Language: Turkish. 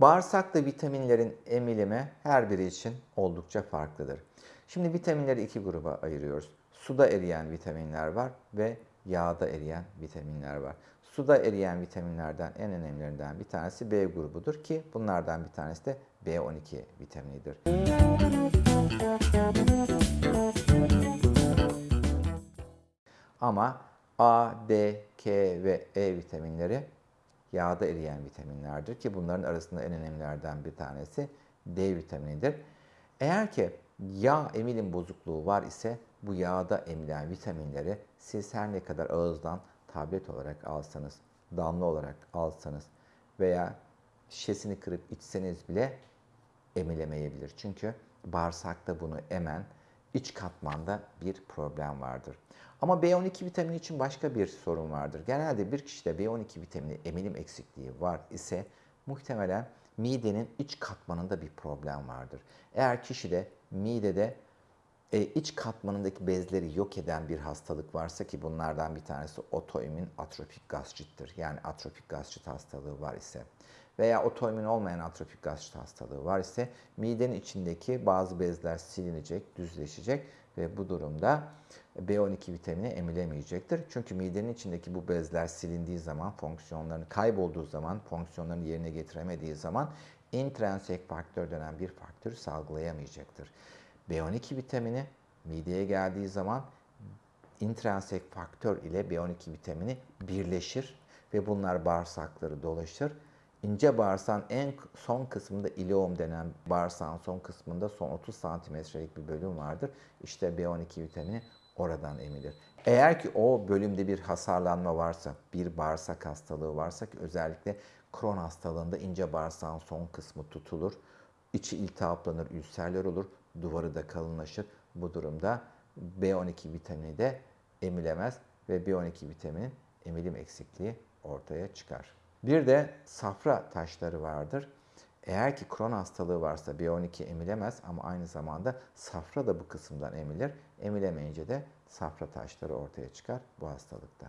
Bağırsakta vitaminlerin emilimi her biri için oldukça farklıdır. Şimdi vitaminleri iki gruba ayırıyoruz. Suda eriyen vitaminler var ve yağda eriyen vitaminler var. Suda eriyen vitaminlerden en önemlilerinden bir tanesi B grubudur ki bunlardan bir tanesi de B12 vitaminidir. Ama A, D, K ve E vitaminleri yağda eriyen vitaminlerdir ki bunların arasında en önemlilerden bir tanesi D vitaminidir. Eğer ki yağ emilim bozukluğu var ise bu yağda emilen vitaminleri siz her ne kadar ağızdan tablet olarak alsanız, damla olarak alsanız veya şişesini kırıp içseniz bile emilemeyebilir. Çünkü bağırsakta bunu emen iç katmanda bir problem vardır. Ama B12 vitamini için başka bir sorun vardır. Genelde bir kişide B12 vitamini emilim eksikliği var ise muhtemelen midenin iç katmanında bir problem vardır. Eğer kişide midede e, iç katmanındaki bezleri yok eden bir hastalık varsa ki bunlardan bir tanesi otoimmün atropik gastrittir. Yani atropik gastrit hastalığı var ise veya otoimmün olmayan atropik gastrit hastalığı var ise midenin içindeki bazı bezler silinecek, düzleşecek ve bu durumda B12 vitamini emilemeyecektir. Çünkü midenin içindeki bu bezler silindiği zaman, fonksiyonlarını kaybolduğu zaman, fonksiyonlarını yerine getiremediği zaman intrinsik faktör denen bir faktörü salgılayamayacaktır. B12 vitamini mideye geldiği zaman intrinsik faktör ile B12 vitamini birleşir ve bunlar bağırsakları dolaşır. İnce bağırsağın en son kısmında ileum denen bağırsağın son kısmında son 30 santimetrelik bir bölüm vardır. İşte B12 vitamini oradan emilir. Eğer ki o bölümde bir hasarlanma varsa, bir bağırsak hastalığı varsa ki özellikle Crohn hastalığında ince bağırsağın son kısmı tutulur. içi iltihaplanır, ülserler olur, duvarı da kalınlaşır. Bu durumda B12 vitamini de emilemez ve B12 vitaminin emilim eksikliği ortaya çıkar. Bir de safra taşları vardır. Eğer ki Crohn hastalığı varsa B12 emilemez ama aynı zamanda safra da bu kısımdan emilir. Emilemeyince de safra taşları ortaya çıkar bu hastalıkta.